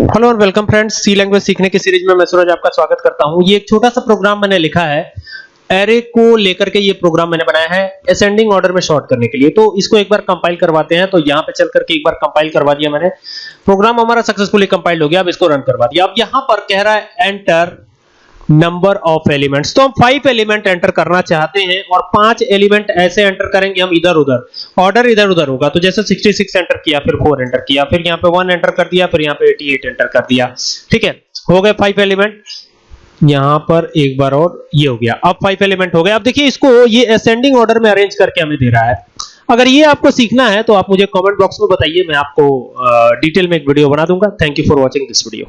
Hello और welcome friends सी language सीखने की सीरीज़ में मैं सूरज आपका स्वागत करता हूँ। ये एक छोटा सा प्रोग्राम मैंने लिखा है। एरे को लेकर के ये प्रोग्राम मैंने बनाया है असेंडिंग ऑर्डर में शॉर्ट करने के लिए। तो इसको एक बार कंपाइल करवाते हैं। तो यहाँ पे चल करके एक बार कंपाइल करवा दिया मैंने। प्रोग्राम हमारा सक्सेसफुली कंपाइल हो गया। अब इसको रन करवा दिया। अब यहाँ पर कह रहा है एंटर नंबर ऑफ़ एलिमेंट्स तो हम फाइव एलिमेंट एंटर करना चाहते हैं और पाँच एलिमेंट ऐसे एंटर करेंगे हम इधर उधर। ऑर्डर इधर उधर होगा। तो जैसे 66 एंटर किया, फिर 4 एंटर किया, फिर यहाँ पे 1 एंटर कर दिया, फिर यहाँ पे 88 एंटर कर दिया। ठीक है? हो गए फाइव एलिमेंट यहाँ पर एक बार और ये हो गया। अब फाइव एलिमेंट हो गए। अब देखिए, इसको ये असेंडिंग ऑर्डर में अरेंज करके हमें दे रहा है। अगर ये आपको सीखना है तो आप मुझे कमेंट बॉक्स में बताइए। मैं आपको डिटेल में एक वीडियो बना दूँगा। Thank you for watching this video